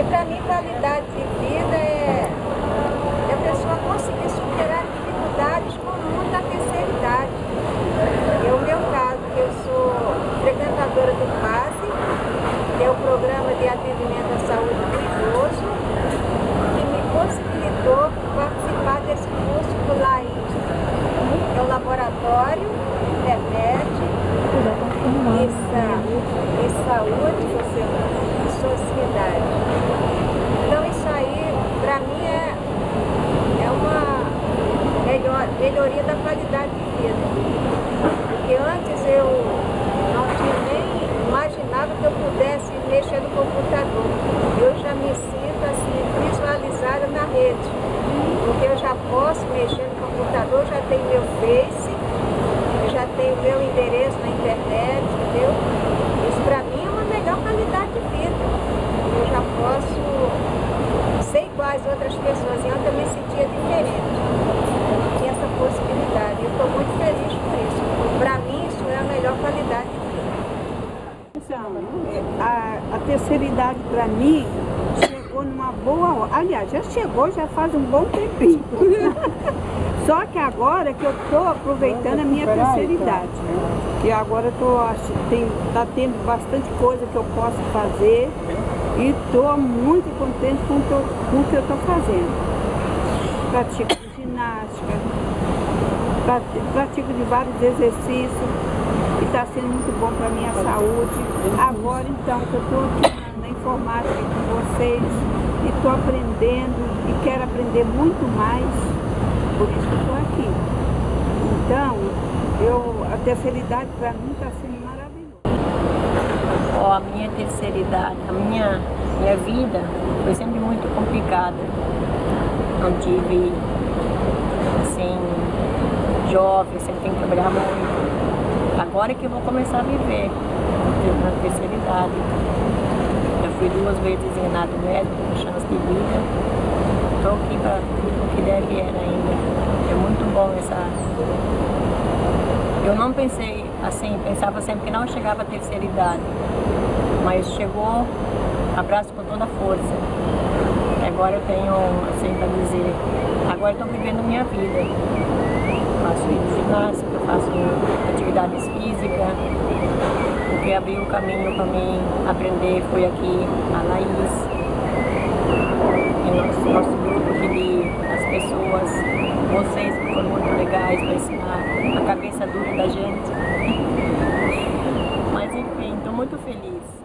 E para mim, qualidade. de vida é, é a pessoa conseguir superar dificuldades comuns da terceira idade. E é o meu caso, que eu sou frequentadora do PASE, que é o Programa de Atendimento à Saúde do Idoso, que me possibilitou participar desse curso do LAIS, que é o Laboratório, Internet e, e Saúde e Sociedade. Então isso aí, para mim, é, é uma melhor, melhoria da qualidade de vida. Porque antes eu não tinha nem imaginava que eu pudesse mexer no computador. Eu já me sinto assim, visualizada na rede. Porque eu já posso mexer no computador, já tenho meu Face, já tenho meu endereço na internet, entendeu? Isso para mim é uma melhor qualidade de vida. Eu já posso ser igual às outras pessoas. E ontem eu me sentia diferente. Tinha essa possibilidade. Eu estou muito feliz por isso. Para mim isso é a melhor qualidade de vida. Então, a, a terceira idade para mim chegou numa boa hora. Aliás, já chegou já faz um bom tempinho. Só que agora que eu estou aproveitando a minha terceira idade. E agora estou tá tendo bastante coisa que eu posso fazer e estou muito contente com o que eu, com o que eu estou fazendo. Pratico ginástica, pratico de vários exercícios e está sendo muito bom para a minha saúde. Agora então que eu estou aqui na informática com vocês e estou aprendendo e quero aprender muito mais, por isso que estou aqui. Então, eu, a terceira idade para mim está sendo maravilhosa. Oh, a minha terceira idade, a minha, minha vida foi sempre muito complicada. Não tive, assim, jovem, sempre tem que trabalhar muito. Agora é que eu vou começar a viver na terceira idade. Já fui duas vezes examinado médico, com chance de vida. Estou aqui para o que der vier ainda. É muito bom essa... Eu não pensei assim, pensava sempre que não chegava a terceira idade. Mas chegou, abraço com toda a força. Agora eu tenho, assim, para dizer, agora estou vivendo minha vida. Faço ginástica, faço atividades físicas. O que abriu o caminho para mim aprender foi aqui a Laís. E nosso, nosso grupo aqui de as pessoas, vocês que foram muito legais para ensinar a cabeça dura da gente. Mas enfim, estou muito feliz.